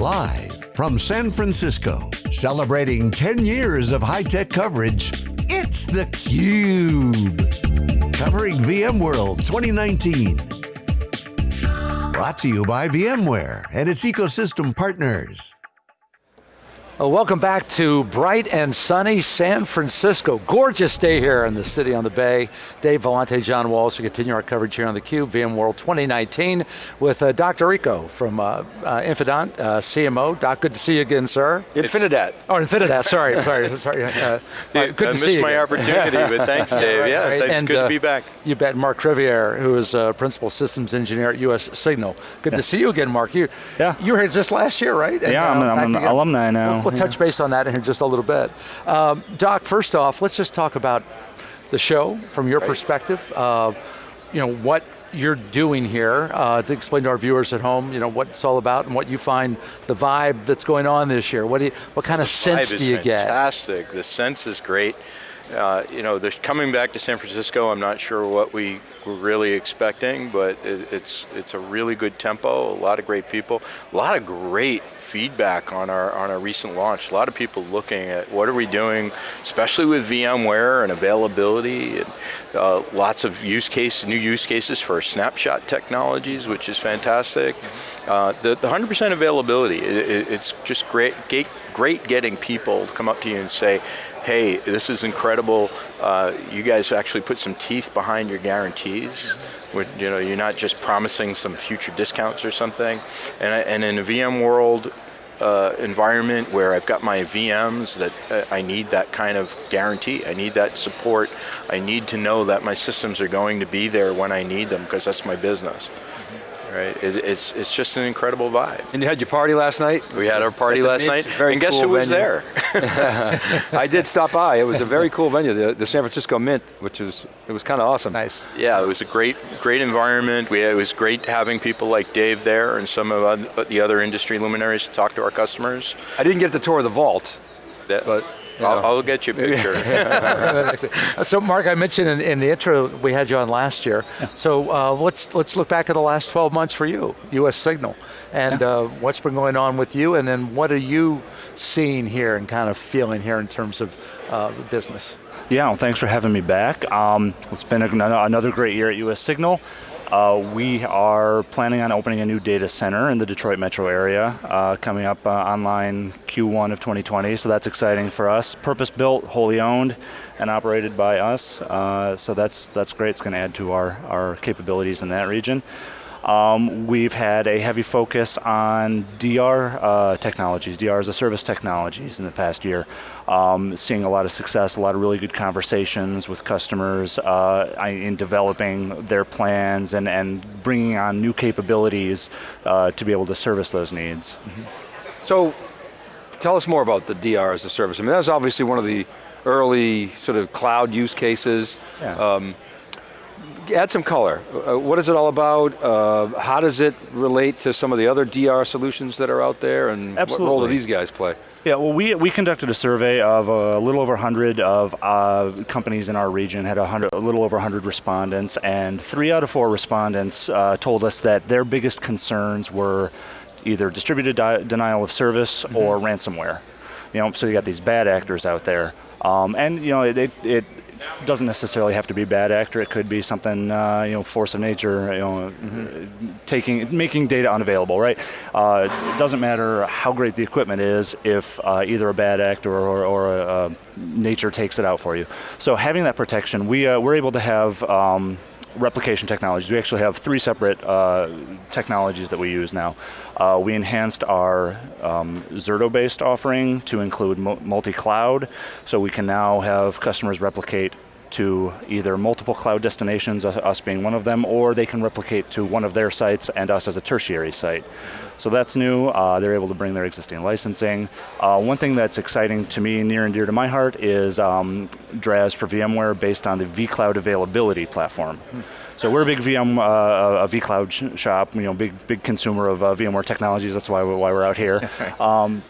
Live from San Francisco, celebrating 10 years of high-tech coverage, it's theCUBE. Covering VMworld 2019. Brought to you by VMware and its ecosystem partners. Well, welcome back to bright and sunny San Francisco. Gorgeous day here in the city on the bay. Dave Vellante, John Walls, we continue our coverage here on theCUBE, VMworld 2019 with uh, Doc D'Errico from uh, uh, Infidant, uh, CMO. Doc, good to see you again, sir. Infinidat. Oh, Infinidat, sorry, sorry, sorry. Uh, right, good I to see you. I missed my opportunity, but thanks, Dave. Yeah, right, thanks, and, good to be back. You bet, Mark Crevier, who is Principal Systems Engineer at US Signal. Good yeah. to see you again, Mark. You, yeah. you were here just last year, right? And, yeah, I'm, I'm an alumni now. We'll touch base on that in just a little bit. Um, Doc, first off, let's just talk about the show from your right. perspective. Uh, you know, what you're doing here uh, to explain to our viewers at home, you know, what it's all about and what you find the vibe that's going on this year. What do you, what kind of sense do you fantastic. get? Fantastic, the sense is great. Uh, you know, coming back to San Francisco, I'm not sure what we were really expecting, but it, it's it's a really good tempo, a lot of great people, a lot of great feedback on our on our recent launch. A lot of people looking at what are we doing, especially with VMware and availability, and uh, lots of use case, new use cases for snapshot technologies, which is fantastic. Uh, the 100% availability, it, it, it's just great, great getting people to come up to you and say, hey, this is incredible. Uh, you guys actually put some teeth behind your guarantees. you know, you're not just promising some future discounts or something. And, and in a VMworld uh, environment where I've got my VMs that uh, I need that kind of guarantee. I need that support. I need to know that my systems are going to be there when I need them because that's my business right? It, it's it's just an incredible vibe. And you had your party last night? We had our party last night, very and guess cool who was venue. there? I did stop by. It was a very cool venue, the, the San Francisco Mint, which was it was kind of awesome. Nice. Yeah, it was a great great environment. We it was great having people like Dave there and some of the other industry luminaries to talk to our customers. I didn't get the tour of the vault, that, but I'll, I'll, get you a picture. so Mark, I mentioned in, in, the intro, we had you on last year. Yeah. So uh, let's, let's look back at the last 12 months for you, US Signal, and yeah. uh, what's been going on with you, and then what are you seeing here and kind of feeling here in terms of uh, the business? Yeah, well, thanks for having me back. Um, it's been a, another great year at US Signal. Uh, we are planning on opening a new data center in the Detroit metro area, uh, coming up uh, online Q1 of 2020, so that's exciting for us. Purpose built, wholly owned, and operated by us, uh, so that's, that's great. It's going to add to our, our capabilities in that region. Um, we've had a heavy focus on DR uh, technologies, DR as a service technologies in the past year. Um, seeing a lot of success, a lot of really good conversations with customers uh, in developing their plans and, and bringing on new capabilities uh, to be able to service those needs. Mm -hmm. So, tell us more about the DR as a service. I mean, that's obviously one of the early sort of cloud use cases. Yeah. Um, add some color. Uh, what is it all about? Uh, how does it relate to some of the other DR solutions that are out there and Absolutely. what role do these guys play? Yeah, well we, we conducted a survey of a little over 100 of uh, companies in our region, had a, hundred, a little over 100 respondents, and three out of four respondents uh, told us that their biggest concerns were either distributed denial of service mm -hmm. or ransomware. You know, so you got these bad actors out there. Um, and you know, it, it, doesn't necessarily have to be bad actor. It could be something, uh, you know, force of nature, you know, mm -hmm. taking, making data unavailable, right? Uh, it doesn't matter how great the equipment is if uh, either a bad actor or, or a, nature takes it out for you. So having that protection, we, uh, we're able to have um, replication technologies. We actually have three separate uh, technologies that we use now. Uh, we enhanced our um, Zerto-based offering to include multi-cloud, so we can now have customers replicate to either multiple cloud destinations, us being one of them, or they can replicate to one of their sites and us as a tertiary site. So that's new, uh, they're able to bring their existing licensing. Uh, one thing that's exciting to me, near and dear to my heart, is um, DRaaS for VMware based on the vCloud availability platform. Hmm. So we're a big VM, uh, a vCloud sh shop, you know, big big consumer of uh, VMware technologies, that's why, why we're out here. Um,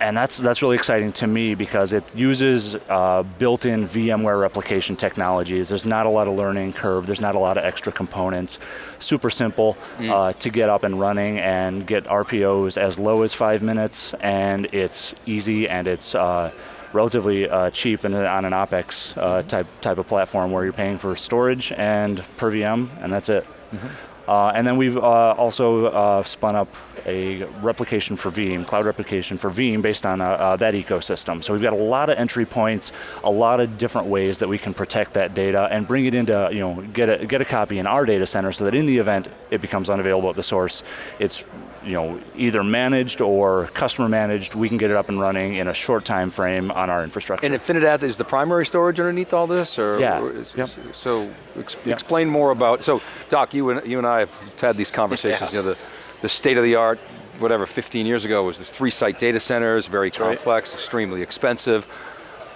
and that's that's really exciting to me because it uses uh, built-in VMware replication technologies. There's not a lot of learning curve. There's not a lot of extra components. Super simple mm. uh, to get up and running and get RPOs as low as five minutes, and it's easy and it's uh, relatively uh, cheap and on an OpEx uh, type type of platform where you're paying for storage and per VM, and that's it. Mm -hmm. Uh, and then we've uh, also uh, spun up a replication for Veeam, cloud replication for Veeam based on uh, uh, that ecosystem. So we've got a lot of entry points, a lot of different ways that we can protect that data and bring it into, you know, get a, get a copy in our data center so that in the event it becomes unavailable at the source, it's you know, either managed or customer managed, we can get it up and running in a short time frame on our infrastructure. And Infinidat is the primary storage underneath all this? Or, yeah. Or is, yep. So ex yep. explain more about, so Doc, you and, you and I have had these conversations, yeah. you know, the, the state of the art, whatever, 15 years ago was this three site data centers, very complex, right. extremely expensive.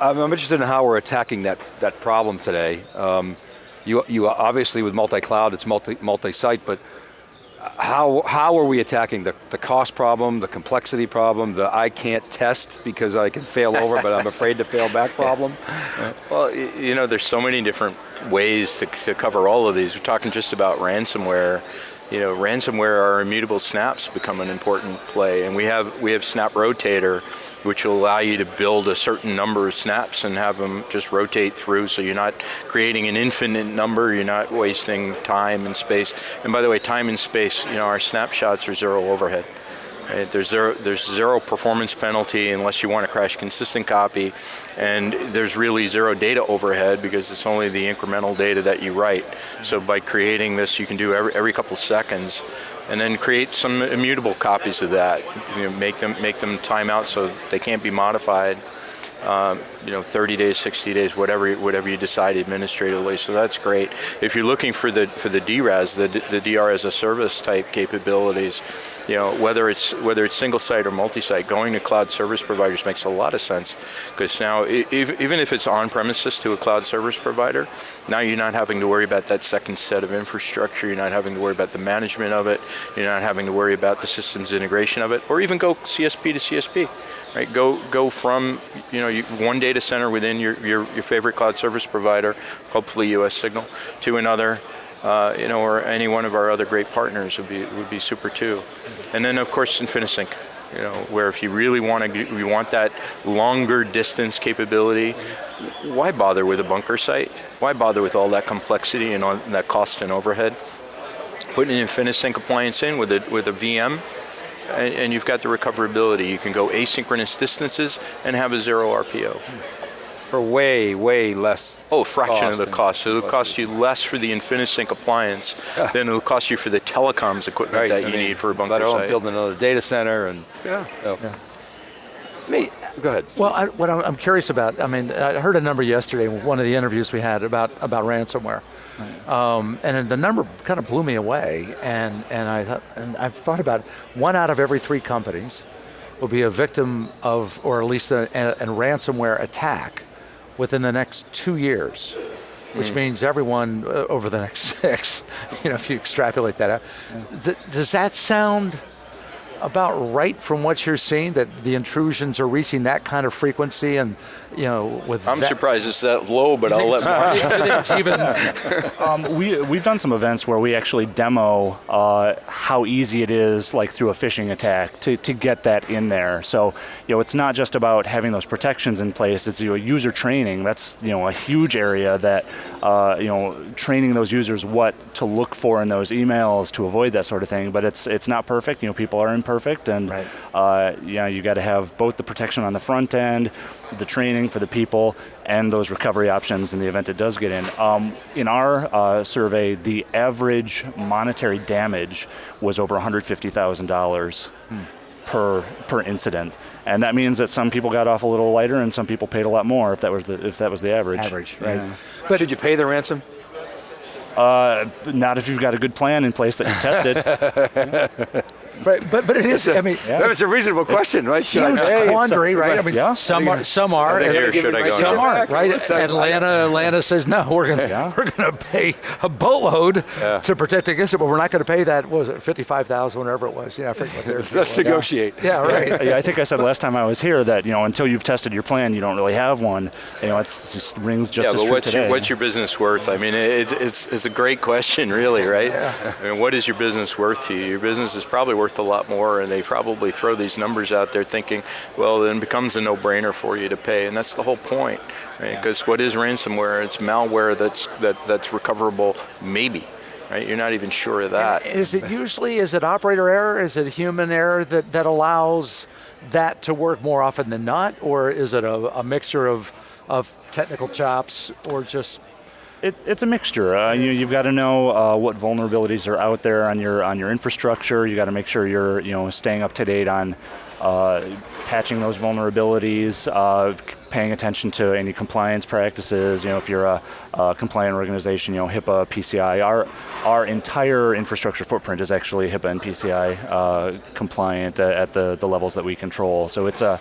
I'm, I'm, interested in how we're attacking that, that problem today. Um, you, you obviously with multi-cloud, it's multi, multi-site, but how, how are we attacking the, the cost problem, the complexity problem, the I can't test because I can fail over but I'm afraid to fail back problem? Well, you know, there's so many different ways to, to cover all of these. We're talking just about ransomware you know, ransomware or immutable snaps become an important play, and we have we have Snap Rotator, which will allow you to build a certain number of snaps and have them just rotate through, so you're not creating an infinite number, you're not wasting time and space. And by the way, time and space, you know, our snapshots are zero overhead. Right? There's, zero, there's zero performance penalty unless you want to crash consistent copy, and there's really zero data overhead because it's only the incremental data that you write. So by creating this, you can do every, every couple seconds, and then create some immutable copies of that. You know, make them make them time out so they can't be modified um, you know, 30 days, 60 days, whatever whatever you decide administratively. So that's great. If you're looking for the for the DRaaS, the the DR as a service type capabilities, you know, whether it's whether it's single site or multi-site, going to cloud service providers makes a lot of sense because now even if it's on premises to a cloud service provider, now you're not having to worry about that second set of infrastructure. You're not having to worry about the management of it. You're not having to worry about the systems integration of it, or even go CSP to CSP. Right, go go from you know one data center within your, your, your favorite cloud service provider, hopefully US Signal, to another, uh, you know, or any one of our other great partners would be would be super too. And then of course InfiniSync, you know, where if you really want to, you want that longer distance capability, why bother with a bunker site? Why bother with all that complexity and all that cost and overhead? Put an InfiniSync appliance in with a with a VM and, and, you've got the recoverability. You can go asynchronous distances and have a zero RPO. For way, way less Oh, fraction of the cost. So it'll cost you less for the InfiniSync appliance yeah. than it'll cost you for the telecoms equipment right. that I you mean, need for a bunker let site. build another data center and yeah. So. yeah. Me, go ahead. Well, I, what I'm curious about, I mean, I heard a number yesterday, one of the interviews we had about, about ransomware. Right. Um, and the number kind of blew me away, and, and, I thought, and I've thought about one out of every three companies will be a victim of, or at least a, a, a ransomware attack within the next two years, which mm. means everyone uh, over the next six, you know, if you extrapolate that out. Yeah. Does that sound about right from what you're seeing that the intrusions are reaching that kind of frequency and you know with I'm surprised it's that low but I'll let Mark even um, we we've done some events where we actually demo uh, how easy it is like through a phishing attack to, to get that in there. So you know it's not just about having those protections in place it's you know, user training. That's you know a huge area that uh, you know training those users what to look for in those emails to avoid that sort of thing. But it's it's not perfect. You know people are imperfect and right. uh, you know you got to have both the protection on the front end the training for the people and those recovery options in the event it does get in. Um, in our uh, survey, the average monetary damage was over $150,000 hmm. per per incident, and that means that some people got off a little lighter and some people paid a lot more if that was the if that was the average. Average, right? Yeah. But did you pay the ransom? Uh, not if you've got a good plan in place that you tested. Right, but but it is. I mean, That was a reasonable question, right? Should I huge pay? quandary, right? I mean, Yeah. some are, some are, Or and should I go some aren't, right? Atlanta, Atlanta says no. We're gonna Yeah. we're gonna pay a boatload Yeah. to protect against it, but we're not going to pay that. what Was it fifty five thousand, whatever it was? Yeah, I forget what theirs Let's was. negotiate. Yeah, right. yeah, I think I said last time I was here that you know until you've tested your plan, you don't really have one. You know, it's, it just rings just yeah, as but true what's today. your, what's your business worth? I mean, it, it's, it's a great question, really, right? I mean, what is your business worth to you? Your business is probably worth a lot more, and they probably throw these numbers out there thinking, well, then it becomes a no-brainer for you to pay, and that's the whole point, right? Because what is ransomware? It's malware that's that, that's recoverable, maybe, right? You're not even sure of that. Is it usually is it operator error? Is it human error that that allows that to work more often than not, or is it a, a mixture of of technical chops or just It, it's a mixture. Uh, you, you've got to know uh, what vulnerabilities are out there on your on your infrastructure. You got to make sure you're you know staying up to date on uh, patching those vulnerabilities, uh, paying attention to any compliance practices. You know, if you're a, a compliant organization, you know HIPAA, PCI. Our our entire infrastructure footprint is actually HIPAA and PCI uh, compliant at at the the levels that we control. So it's a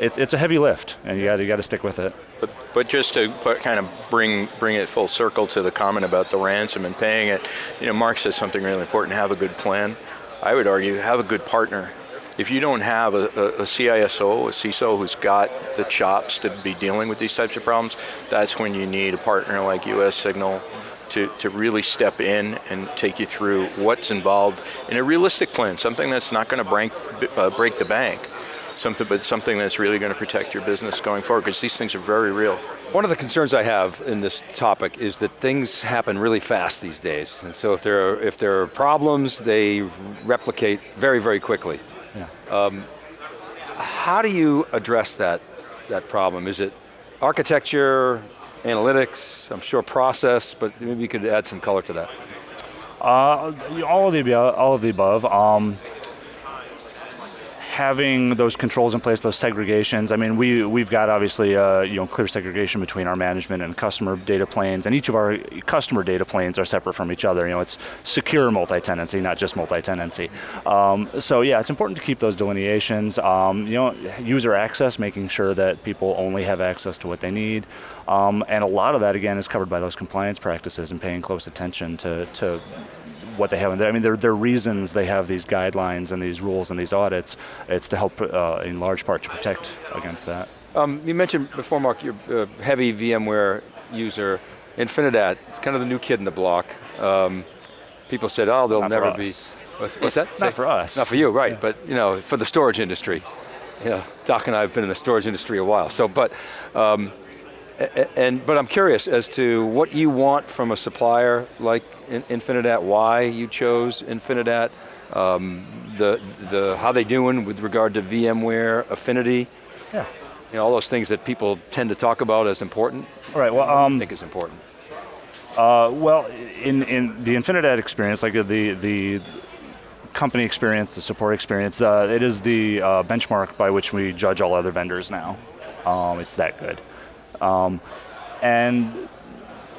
it, it's a heavy lift, and you got you got to stick with it. But, but just to put, kind of bring bring it full circle to the comment about the ransom and paying it, you know, Mark says something really important: have a good plan. I would argue have a good partner. If you don't have a, a, a CISO, a CISO who's got the chops to be dealing with these types of problems, that's when you need a partner like US Signal to, to really step in and take you through what's involved in a realistic plan, something that's not going to break, uh, break the bank, something, but something that's really going to protect your business going forward, because these things are very real. One of the concerns I have in this topic is that things happen really fast these days. And so if there are, if there are problems, they replicate very, very quickly. Yeah. How do you address that, that problem? Is it architecture, analytics, I'm sure process, but maybe you could add some color to that. Uh, all of the above. All of the above. Um, having those controls in place, those segregations. I mean, we we've got obviously uh, you know clear segregation between our management and customer data planes, and each of our customer data planes are separate from each other. You know, it's secure multi-tenancy, not just multi-tenancy. Um, so yeah, it's important to keep those delineations. Um, you know, user access, making sure that people only have access to what they need. Um, and a lot of that, again, is covered by those compliance practices and paying close attention to, to what they have in there. I mean, there, there are reasons they have these guidelines and these rules and these audits. It's to help, uh, in large part, to protect against that. Um, you mentioned before, Mark, you're a heavy VMware user. Infinidat, it's kind of the new kid in the block. Um, people said, oh, they'll Not for never be. us. What's, what's that? Not for us. Not for you, right? But you know, for the storage industry. Yeah, Doc and I have been in the storage industry a while. So, but, um, and but I'm curious as to what you want from a supplier like In- Infinidat. Why you chose Infinidat? Um, the the how they doing with regard to VMware affinity? Yeah. You know, all those things that people tend to talk about as important. All right. Well, I um, think is important. Uh, well, in, in the Infinidat experience, like the the company experience, the support experience, uh, it is the uh, benchmark by which we judge all other vendors now. Um, it's that good, um, and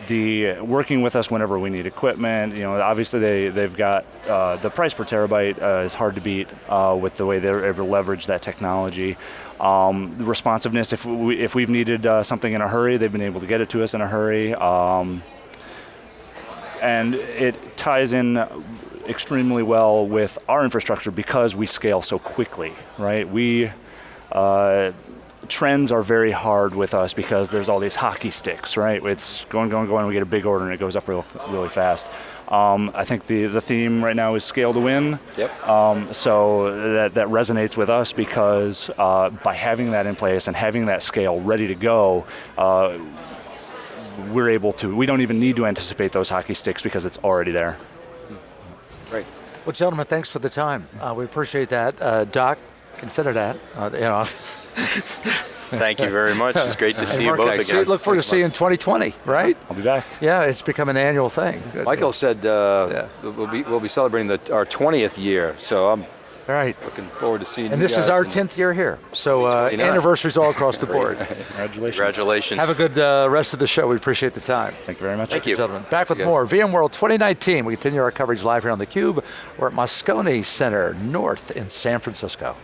the working with us whenever we need equipment. You know, obviously they they've got uh, the price per terabyte uh, is hard to beat uh, with the way they're able to leverage that technology. Um, the responsiveness, if we if we've needed uh, something in a hurry, they've been able to get it to us in a hurry. Um, and it ties in extremely well with our infrastructure because we scale so quickly, right? We uh, trends are very hard with us because there's all these hockey sticks, right? It's going, going, going. We get a big order and it goes up real, really fast. Um, I think the the theme right now is scale to win. Yep. Um, so that that resonates with us because uh, by having that in place and having that scale ready to go. Uh, we're able to, we don't even need to anticipate those hockey sticks because it's already there. Great. Well, gentlemen, thanks for the time. Uh, we appreciate that. Uh, Doc, Infinidat, uh, you know. Thank you very much. It's great to see you both thanks. again. Look forward to seeing you in 2020, right? I'll be back. Yeah, it's become an annual thing. Good. Michael said uh, Yeah. we'll be we'll be celebrating the, our 20th year. So I'm All right. Looking forward to seeing And you And this is our 10th year here. So uh, anniversaries all across the board. Congratulations. Congratulations. Have a good uh, rest of the show. We appreciate the time. Thank you very much. Thank you. Gentlemen, back with you, guys. more VMworld 2019. We continue our coverage live here on theCUBE. We're at Moscone Center North in San Francisco.